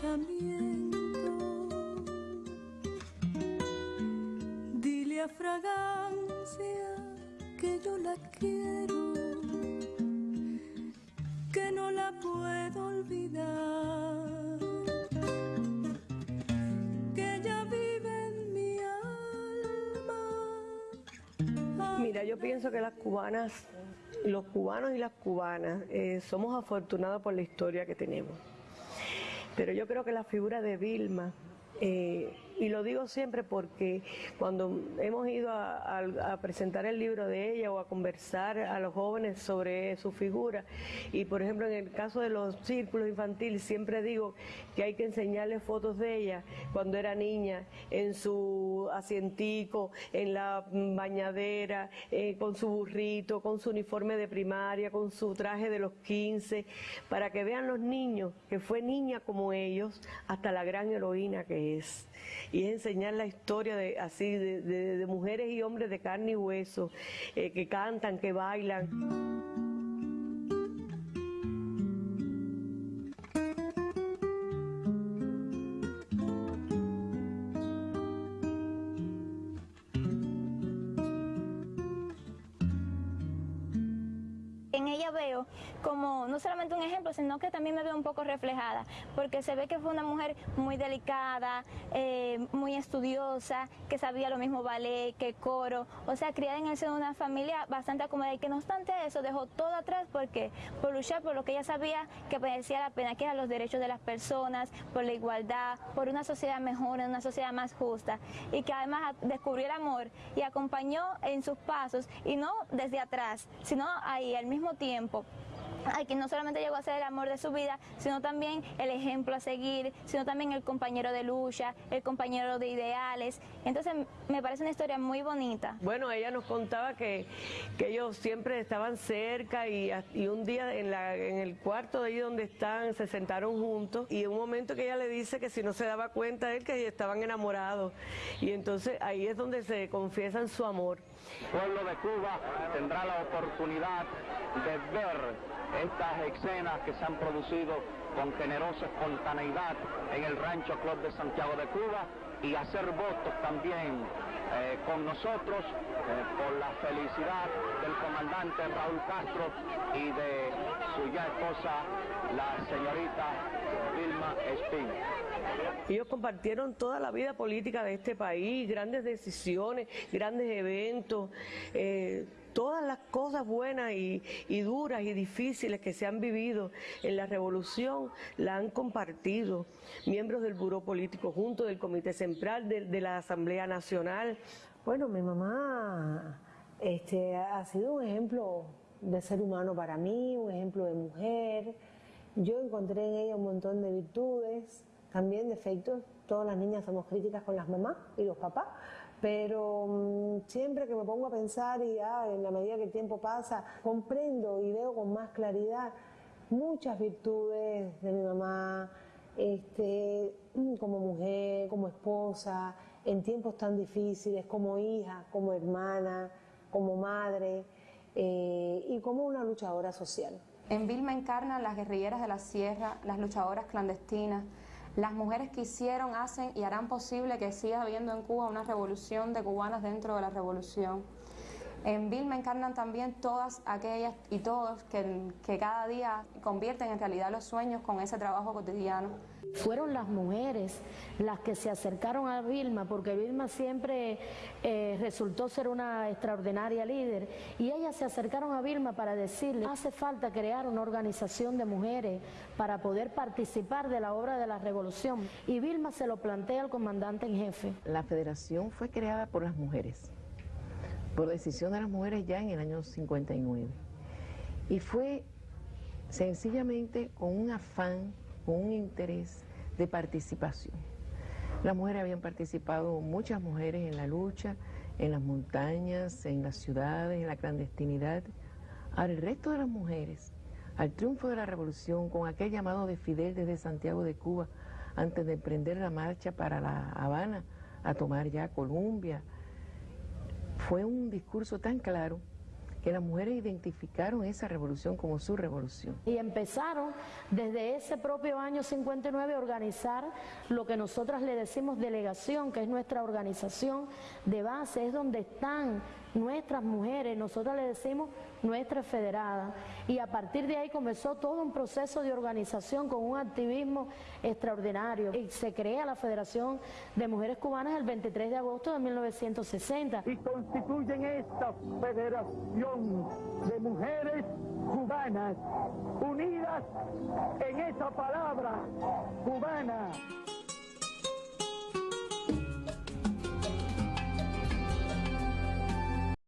pensamiento. Dile a fragancia que yo la quiero, que no la puedo olvidar, que ella vive en mi alma. Mira, yo pienso que las cubanas, los cubanos y las cubanas, eh, somos afortunados por la historia que tenemos. Pero yo creo que la figura de Vilma, eh, y lo digo siempre porque cuando hemos ido a, presentar el libro de ella o a conversar a los jóvenes sobre su figura, y por ejemplo en el caso de los círculos infantiles, siempre digo que hay que enseñarles fotos de ella cuando era niña, en su asientico, en la bañadera, eh, con su burrito, con su uniforme de primaria, con su traje de los 15, para que vean los niños que fue niña como ellos hasta la gran heroína que es y es enseñar la historia de así de, mujeres y hombres de carne y hueso eh, que cantan, que bailan. Como no solamente un ejemplo, sino que también me veo un poco reflejada, porque se ve que fue una mujer muy delicada, eh, muy estudiosa, que sabía lo mismo ballet que coro, o sea, criada en el seno de una familia bastante acomodada y que no obstante eso dejó todo atrás porque por luchar por lo que ella sabía que merecía la pena, que eran los derechos de las personas, por la igualdad, por una sociedad mejor, una sociedad más justa y que además descubrió el amor y acompañó en sus pasos y no desde atrás, sino ahí al mismo tiempo Ay, que no solamente llegó a ser el amor de su vida, sino también el ejemplo a seguir, sino también el compañero de lucha, el compañero de ideales. Entonces me parece una historia muy bonita. Bueno, ella nos contaba que, que ellos siempre estaban cerca y, y un día en, la, en el cuarto de ahí donde están se sentaron juntos y en un momento que ella le dice que si no se daba cuenta él que estaban enamorados y entonces ahí es donde se confiesan su amor. Pueblo de Cuba tendrá la oportunidad de ver estas escenas que se han producido con generosa espontaneidad en el Rancho Club de Santiago de Cuba y hacer votos también eh, con nosotros eh, por la felicidad del comandante Raúl Castro y de su ya esposa, la señorita Vilma Ellos compartieron toda la vida política de este país, grandes decisiones, grandes eventos. Eh, todas las cosas buenas y, duras y difíciles que se han vivido en la revolución la han compartido miembros del Buró Político junto del Comité Central de, la Asamblea Nacional. Bueno, mi mamá este, ha sido un ejemplo de ser humano para mí, un ejemplo de mujer. Yo encontré en ella un montón de virtudes, también defectos. Todas las niñas somos críticas con las mamás y los papás, pero mm, siempre que me pongo a pensar y ah, en la medida que el tiempo pasa, comprendo y veo con más claridad muchas virtudes de mi mamá, este, mm, como mujer, como esposa, en tiempos tan difíciles, como hija, como hermana, como madre eh, y como una luchadora social. En Vilma encarnan las guerrilleras de la sierra, las luchadoras clandestinas, las mujeres que hicieron, hacen y harán posible que siga habiendo en Cuba una revolución de cubanas dentro de la revolución. En Vilma encarnan también todas aquellas y todos que, que cada día convierten en realidad los sueños con ese trabajo cotidiano. Fueron las mujeres las que se acercaron a Vilma, porque Vilma siempre eh, resultó ser una extraordinaria líder, y ellas se acercaron a Vilma para decirle, hace falta crear una organización de mujeres para poder participar de la obra de la revolución. Y Vilma se lo plantea al comandante en jefe. La federación fue creada por las mujeres, por decisión de las mujeres ya en el año 59. Y fue sencillamente con un afán con un interés de participación. Las mujeres habían participado, muchas mujeres en la lucha, en las montañas, en las ciudades, en la clandestinidad. Ahora el resto de las mujeres, al triunfo de la revolución, con aquel llamado de Fidel desde Santiago de Cuba, antes de emprender la marcha para La Habana, a tomar ya Colombia, fue un discurso tan claro que las mujeres identificaron esa revolución como su revolución. Y empezaron desde ese propio año 59 a organizar lo que nosotras le decimos delegación, que es nuestra organización de base, es donde están nuestras mujeres, nosotros le decimos nuestras federadas. Y a partir de ahí comenzó todo un proceso de organización con un activismo extraordinario. Y se crea la Federación de Mujeres Cubanas el 23 de agosto de 1960. Y constituyen esta Federación de Mujeres Cubanas, unidas en esa palabra cubana.